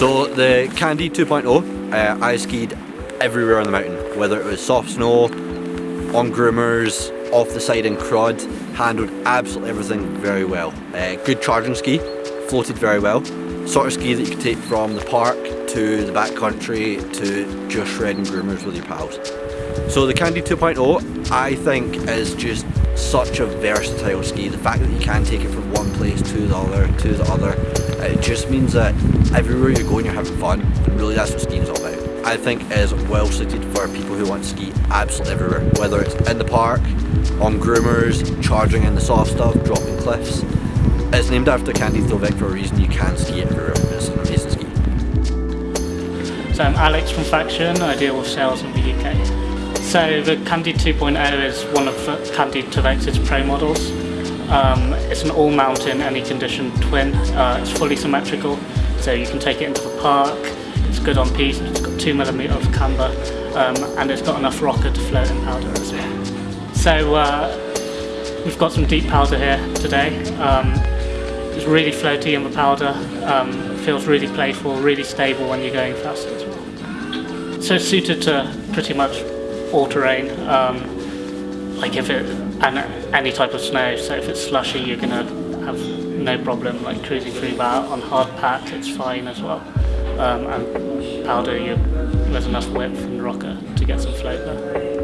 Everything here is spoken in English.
So the Candy 2.0, uh, I skied everywhere on the mountain, whether it was soft snow, on groomers, off the side in crud, handled absolutely everything very well. Uh, good charging ski, floated very well. Sort of ski that you could take from the park to the backcountry to just shredding groomers with your pals. So the Candy 2.0 I think is just such a versatile ski. The fact that you can take it from one place to the other, to the other, it just means that everywhere you're going you're having fun and really that's what skiing is all about. I think is well suited for people who want to ski absolutely everywhere, whether it's in the park, on groomers, charging in the soft stuff, dropping cliffs. It's named after Candy Thovex for a reason, you can ski everywhere, it's an amazing ski. So I'm Alex from Faction, I deal with sales in the UK. So the Candy 2.0 is one of the Candy Thovex's pro models. Um, it's an all-mountain, any condition twin. Uh, it's fully symmetrical, so you can take it into the park. It's good on piste, it's got 2mm of camber, um, and it's got enough rocker to float in powder as well. So uh, we've got some deep powder here today. Um, it's really floaty in the powder, um, feels really playful, really stable when you're going fast as well. So suited to pretty much all terrain, um, like if it, and any type of snow, so if it's slushy you're to have no problem like cruising through that. On hard pat it's fine as well, um, and powder you, there's enough width and rocker to get some float there.